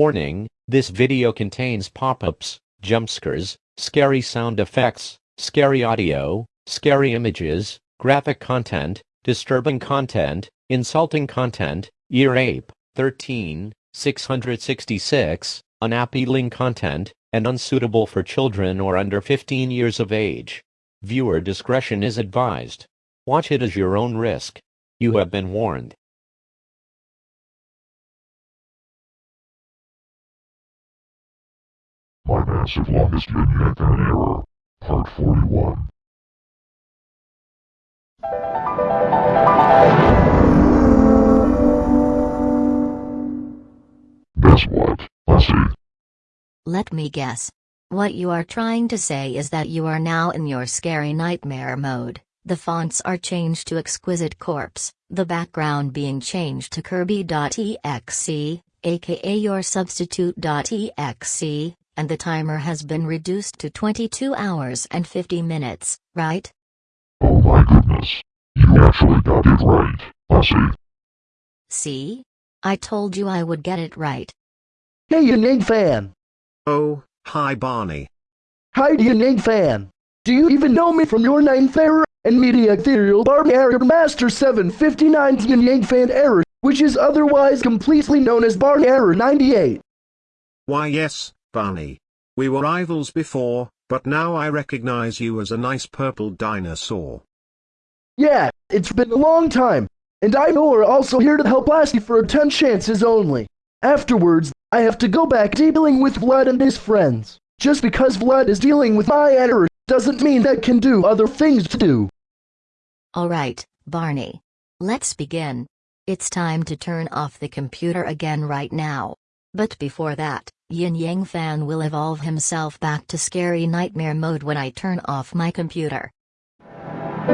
Warning, this video contains pop-ups, jump scares, scary sound effects, scary audio, scary images, graphic content, disturbing content, insulting content, ear ape, 13, 666, unappealing content, and unsuitable for children or under 15 years of age. Viewer discretion is advised. Watch it as your own risk. You have been warned. Error. Part 41. Guess what, Lassie? Let me guess. What you are trying to say is that you are now in your scary nightmare mode. The fonts are changed to Exquisite Corpse, the background being changed to Kirby.exe, aka your substitute.exe, and the timer has been reduced to 22 hours and 50 minutes, right? Oh my goodness. You actually got it right, Lassie. See? I told you I would get it right. Hey, Yin Yang fan. Oh, hi Barney. Hi, Yin Yang fan. Do you even know me from your name era and media ethereal bar error master 759 Yin Yang fan error, which is otherwise completely known as bar error 98? Why yes, Barney. We were rivals before, but now I recognize you as a nice purple dinosaur. Yeah, it's been a long time, and I know we're also here to help Lassie for 10 chances only. Afterwards, I have to go back dealing with Vlad and his friends. Just because Vlad is dealing with my error doesn't mean that can do other things to do. Alright, Barney. Let's begin. It's time to turn off the computer again right now. But before that, Yin Yang Fan will evolve himself back to scary nightmare mode when I turn off my computer. I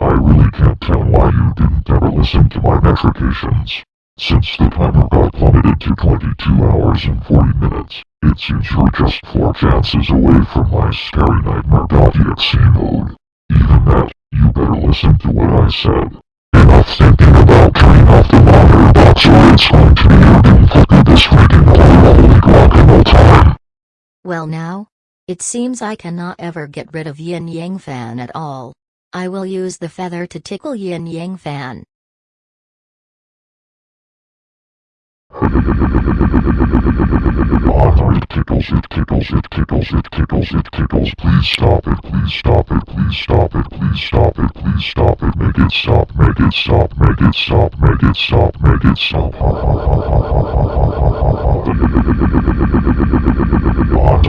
really can't tell why you didn't ever listen to my metrications. Since the timer got plummeted to 22 hours and 40 minutes, it seems you're just 4 chances away from my scary nightmare.exe mode. Even that, you better listen to what I said. Enough thinking about turning off the monitor box or it's going to be your doom fucking this freaking holy rock and roll time. Well now? It seems I cannot ever get rid of Yin Yang Fan at all. I will use the feather to tickle Yin Yang Fan. Oh, it tickles, it tickles, it tickles, it tickles. Please stop it, please stop it, please stop it, please stop it, please stop it. Make it stop, make it stop, make it stop, make it stop, make it stop. Ha ha ha ha ha ha ha ha ha. What's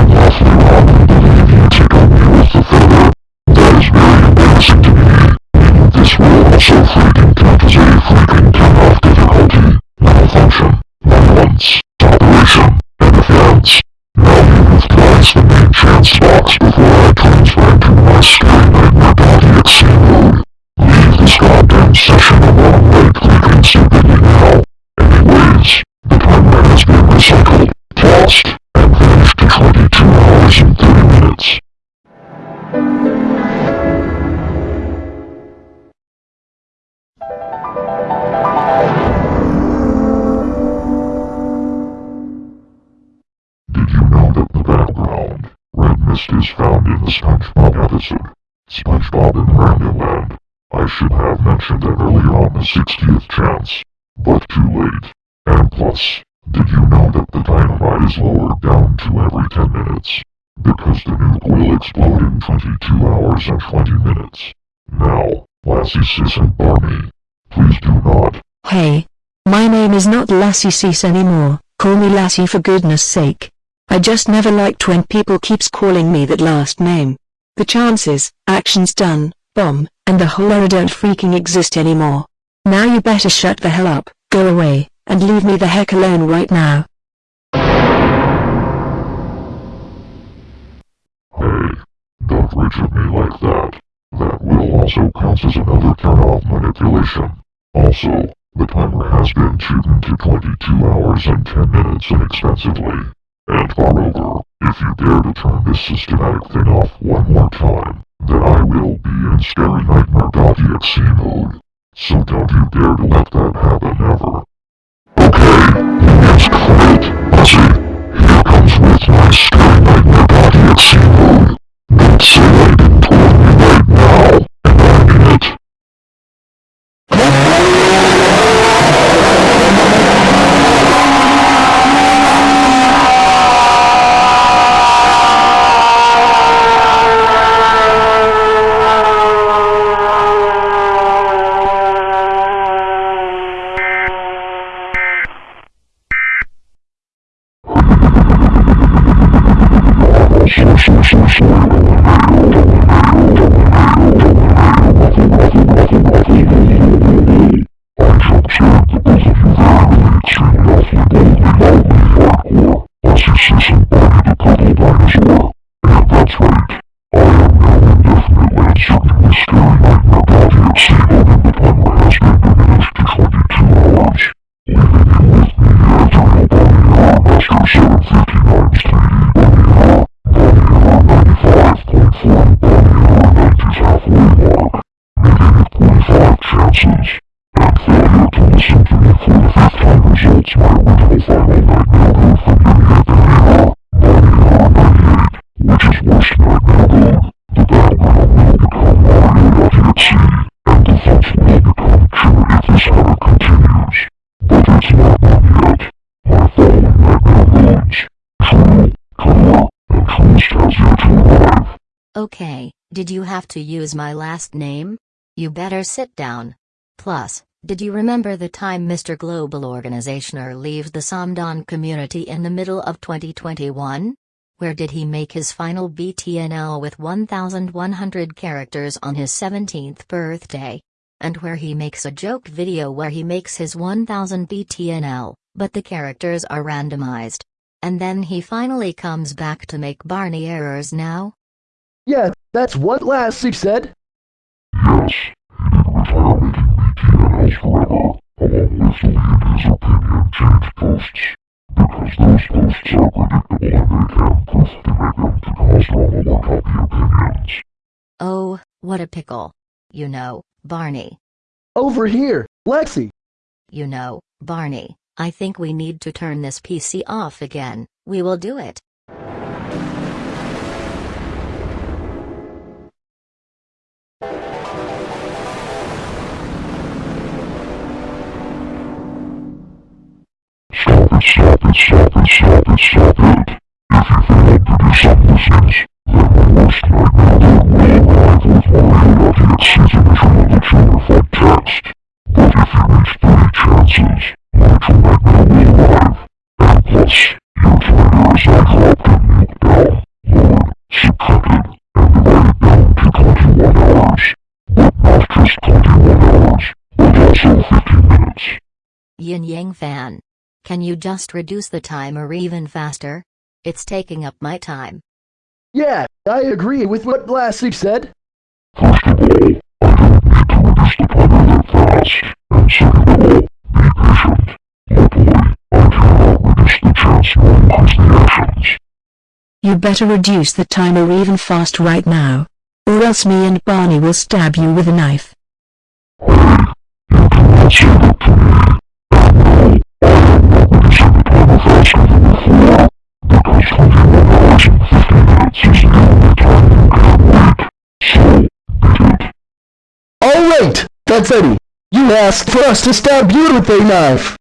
Yeah. Mentioned that earlier on the 60th chance, but too late. And plus, did you know that the dynamite is lowered down to every 10 minutes? Because the nuke will explode in 22 hours and 20 minutes. Now, Lassie, Sis and Barney, please do not Hey. My name is not Lassie Cease anymore, call me Lassie for goodness sake. I just never liked when people keeps calling me that last name. The chances, actions done, bomb, and the whole era don't freaking exist anymore. Now you better shut the hell up, go away, and leave me the heck alone right now. Hey, don't reach at me like that. That will also count as another turn-off manipulation. Also, the timer has been tuned to 22 hours and 10 minutes inexpensively. And moreover, if you dare to turn this systematic thing off one more time, then I will be in Scary Nightmare.exe mode. So don't you dare to let that happen ever. Okay, let's quit. Here comes with my Scary Nightmare.exe mode. Don't say I didn't you Okay, did you have to use my last name? You better sit down. Plus, did you remember the time Mr. Global Organizationer leaves the Somdon community in the middle of 2021? Where did he make his final BTNL with 1100 characters on his 17th birthday? And where he makes a joke video where he makes his 1000 BTNL, but the characters are randomized. And then he finally comes back to make Barney errors now? Yeah, that's what Lassie said. Yes, he didn't retire making BTNLs forever, along with deleting his opinion change posts. Because those posts are predictable and they can proof to make them to cause drama or copy opinions. Oh, what a pickle. You know, Barney. Over here, Lexi. You know, Barney, I think we need to turn this PC off again. We will do it. Minutes. Yin Yang fan. Can you just reduce the timer even faster? It's taking up my time. Yeah, I agree with what Lassie said. First of all, I don't need to reduce the timer that fast. And second of all, the actions. You better reduce the timer even fast right now. Or else me and Barney will stab you with a knife. Hey, you cannot say that to me. And no, I am not reducing the timer faster than before. Because 21 hours and 15 minutes is the only time you can wait. So, beat it. Alright, that's Eddie. You asked for us to stab you with a knife.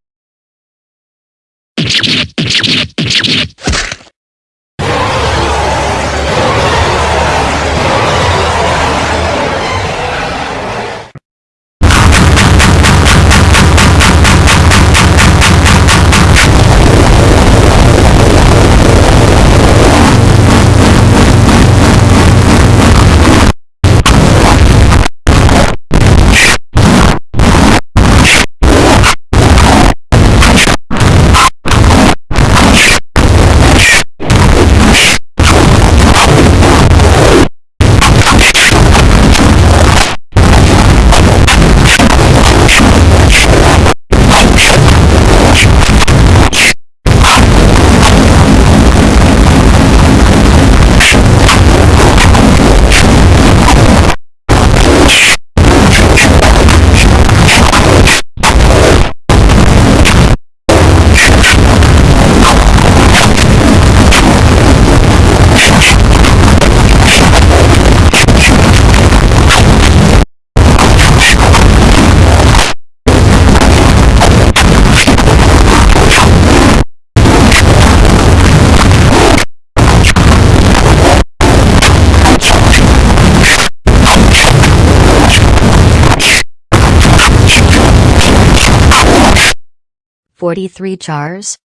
Forty-three chars?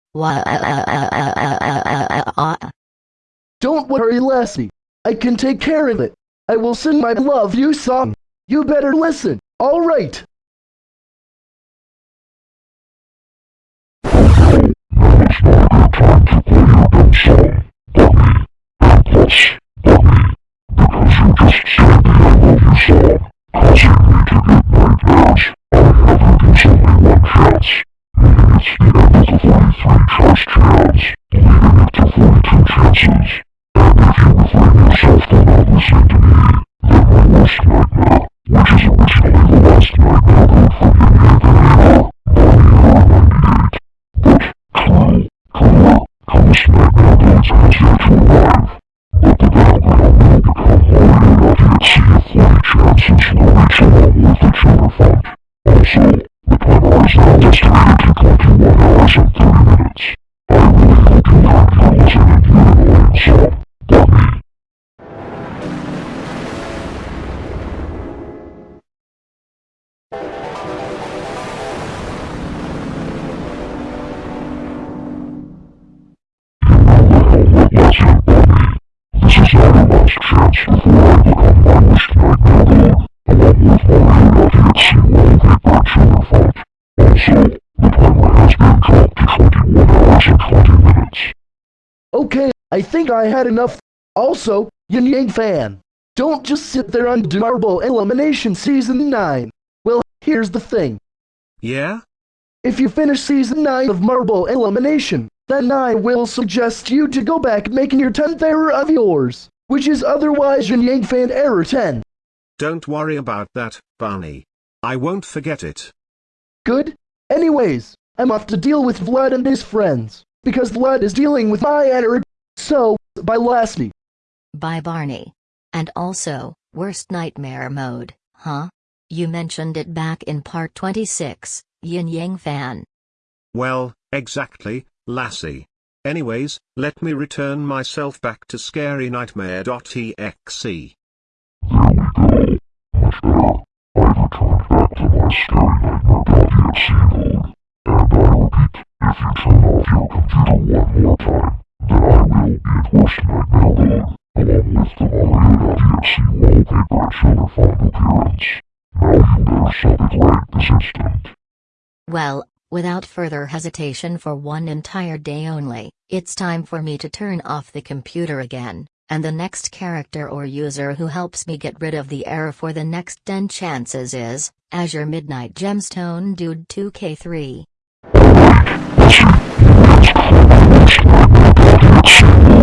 Don't worry, Lassie. I can take care of it. I will sing my love you song. You better listen. Alright. last chance, you it to 42 chances. And if you refrain yourself from not The to me, then my worst nightmare, which is originally the last nightmare heard from Yemi Evanina, 98, but true, truer, coolest nightmare birds has yet to arrive. I think I had enough. Also, Yin Yang fan, don't just sit there on Marble Elimination Season 9. Well, here's the thing. Yeah? If you finish Season 9 of Marble Elimination, then I will suggest you to go back making your 10th error of yours, which is otherwise Yin Yang fan error 10. Don't worry about that, Barney. I won't forget it. Good? Anyways, I'm off to deal with Vlad and his friends, because Vlad is dealing with my error. So, bye Lassie. By Barney. And also, worst nightmare mode, huh? You mentioned it back in part 26, Yin Yang fan. Well, exactly, lassie. Anyways, let me return myself back to scarynightmare.exe. There we go. Much better. I've returned back to my scary nightmare.exe mode. And I repeat, if you turn off your computer one more time, then I will along with the wallpaper appearance. Now you better it right this instant. Well, without further hesitation for one entire day only, it's time for me to turn off the computer again, and the next character or user who helps me get rid of the error for the next 10 chances is, Azure Midnight Gemstone Dude 2K3. Alright, listen much.